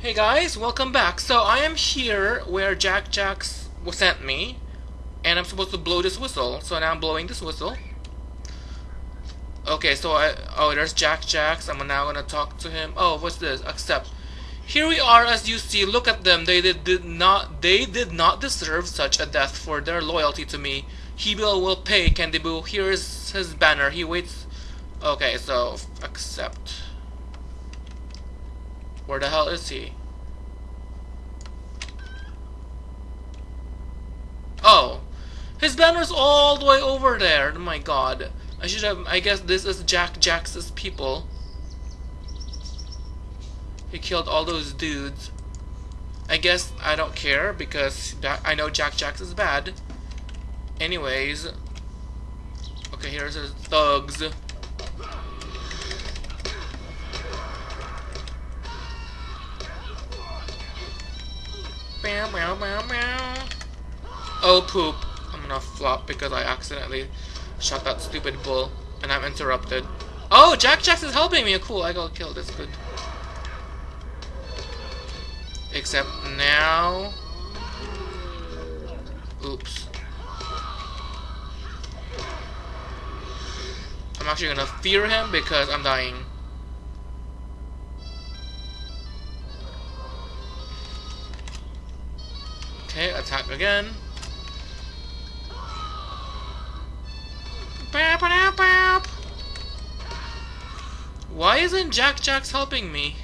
Hey guys, welcome back. So I am here where Jack Jacks sent me, and I'm supposed to blow this whistle. So now I'm blowing this whistle. Okay, so I oh there's Jack Jacks. I'm now gonna talk to him. Oh, what's this? Accept. Here we are, as you see. Look at them. They did, did not. They did not deserve such a death for their loyalty to me. He will will pay. Candy Boo. Here is his banner. He waits. Okay, so accept. Where the hell is he? Oh, his banner's all the way over there. Oh my god. I should have. I guess this is Jack Jax's people. He killed all those dudes. I guess I don't care because I know Jack Jax is bad. Anyways. Okay, here's his thugs. Oh poop. I'm gonna flop because I accidentally shot that stupid bull and I'm interrupted. Oh, Jack Jax is helping me. Cool, I got killed. That's good. Except now... Oops. I'm actually gonna fear him because I'm dying. Okay, attack again. Why isn't Jack Jax helping me?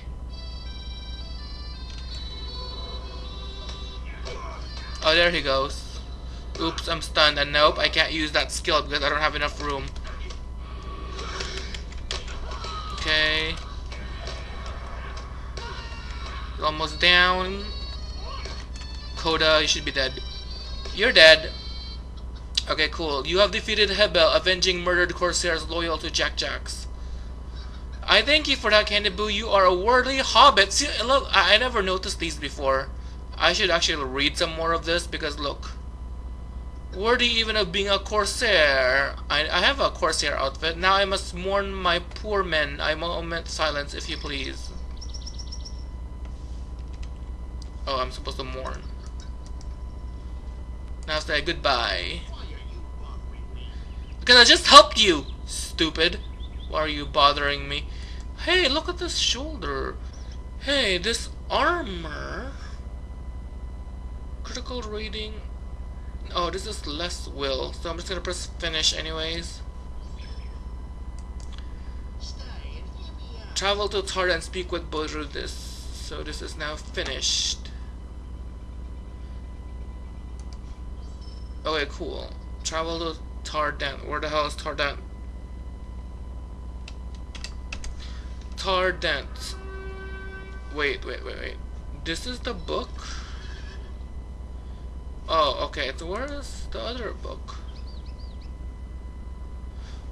Oh, there he goes. Oops, I'm stunned. And nope, I can't use that skill because I don't have enough room. Okay. Almost down. Coda, you should be dead. You're dead. Okay, cool. You have defeated Hebel, avenging murdered Corsairs loyal to Jack Jacks. I thank you for that, Candy Boo. You are a worthy hobbit. See, look, I, I never noticed these before. I should actually read some more of this because look. Worthy even of being a corsair. I, I have a corsair outfit. Now I must mourn my poor men. I moment silence if you please. Oh, I'm supposed to mourn. Now say goodbye. Because I just helped you, stupid. Why are you bothering me? Hey, look at this shoulder. Hey, this armor. Critical rating. Oh, this is less will, so I'm just gonna press finish anyways. Travel to Tar and speak with Bodrudis. So this is now finished. Okay, cool. Travel to Tardent. Where the hell is Tardent? Tardent. Wait, wait, wait, wait. This is the book? Oh, okay. So where is the other book?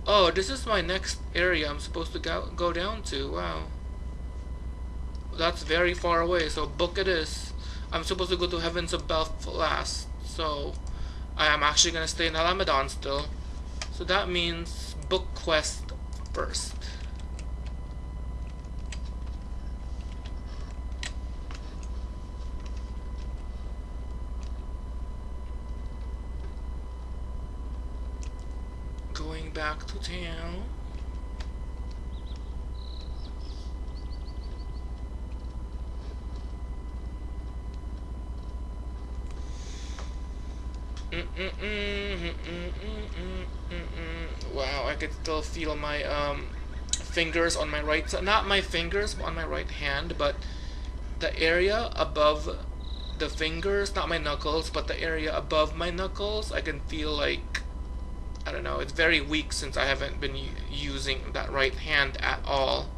Oh, this is my next area I'm supposed to go, go down to. Wow. That's very far away, so book it is. I'm supposed to go to Heavens Above last, so I am actually going to stay in Alamedon still. So that means book quest first. Going back to town. Wow, I could still feel my um, fingers on my right side. Not my fingers on my right hand, but the area above the fingers, not my knuckles, but the area above my knuckles, I can feel like I don't know, it's very weak since I haven't been using that right hand at all.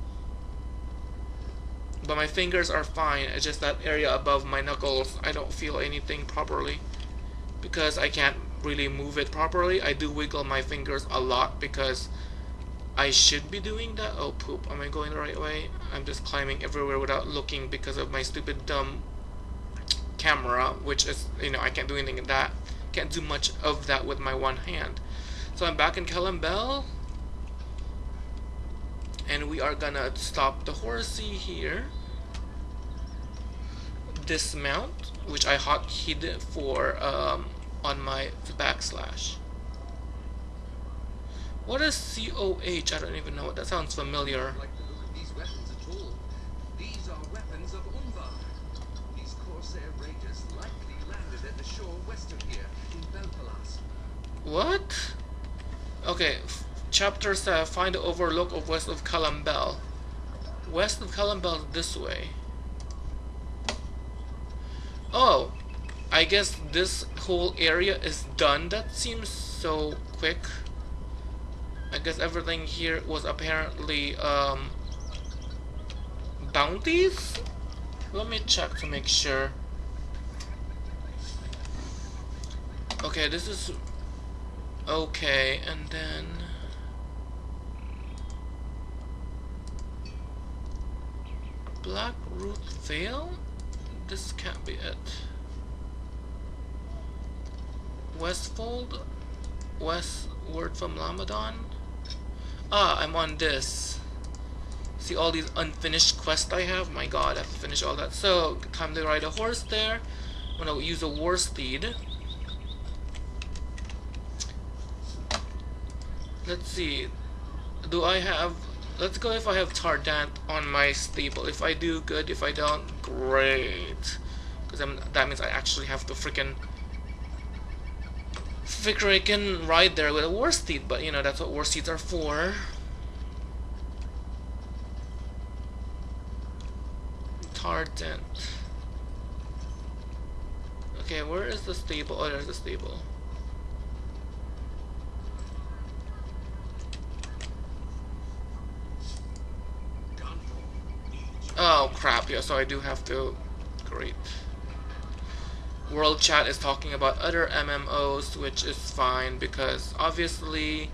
But my fingers are fine, it's just that area above my knuckles, I don't feel anything properly. Because I can't really move it properly, I do wiggle my fingers a lot because I should be doing that. Oh poop, am I going the right way? I'm just climbing everywhere without looking because of my stupid dumb camera, which is, you know, I can't do anything in that. Can't do much of that with my one hand. So I'm back in Calembel. And we are gonna stop the horsey here. dismount, which I hotkeyed for um, on my backslash. What is COH? I don't even know. What that sounds familiar. like the look of these weapons at all. These are weapons of Umbar. These Corsair raiders likely landed at the shore west of here, in. What? Okay, chapter 7 Find the overlook of west of Calembel. West of Calembel this way. Oh, I guess this whole area is done. That seems so quick. I guess everything here was apparently um, bounties? Let me check to make sure. Okay, this is okay, and then Black Root Vale? This can't be it. Westfold? Westward from Lamedon? Ah, I'm on this. See all these unfinished quests I have? My god, I have to finish all that. So, time to ride a horse there. I'm gonna use a war steed. Let's see. Do I have... Let's go if I have Tardant on my stable. If I do, good. If I don't, great. Because that means I actually have to freaking... Freaking ride there with a war steed. But, you know, that's what war steeds are for. Tardant. Okay, where is the stable? Oh, there's the stable. Oh crap, yeah, so I do have to... Great. World chat is talking about other MMOs, which is fine because obviously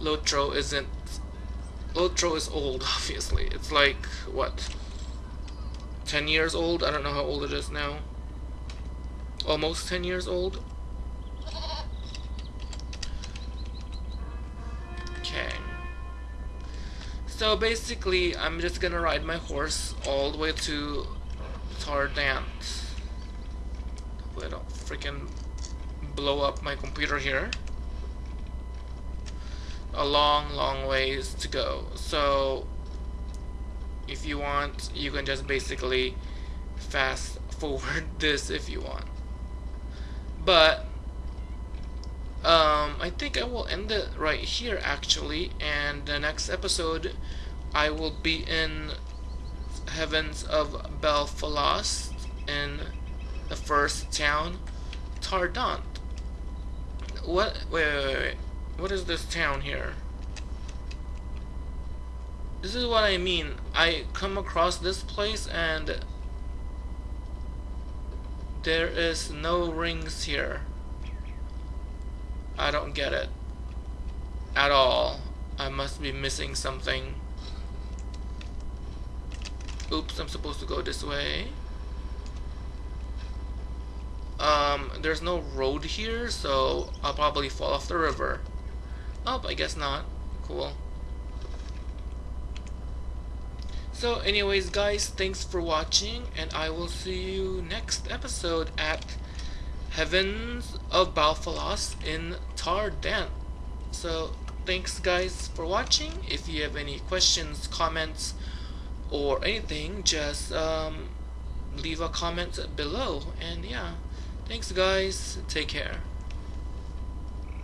Lotro isn't... Lotro is old, obviously. It's like, what? 10 years old? I don't know how old it is now. Almost 10 years old? Okay. So basically, I'm just gonna ride my horse all the way to Tardant. Hopefully I don't freaking blow up my computer here. A long, long ways to go. So, if you want, you can just basically fast forward this if you want. But, um, I think I will end it right here actually, and the next episode I will be in Heavens of Belfalas in the first town, Tardant. What? Wait, wait, wait. What is this town here? This is what I mean. I come across this place and there is no rings here. I don't get it. At all. I must be missing something. Oops, I'm supposed to go this way. Um, there's no road here, so I'll probably fall off the river. Oh, I guess not. Cool. So anyways guys, thanks for watching and I will see you next episode at Heavens of Belfalas in Tardant. So thanks guys for watching. If you have any questions, comments, or anything, just um, leave a comment below. And yeah, thanks guys. Take care.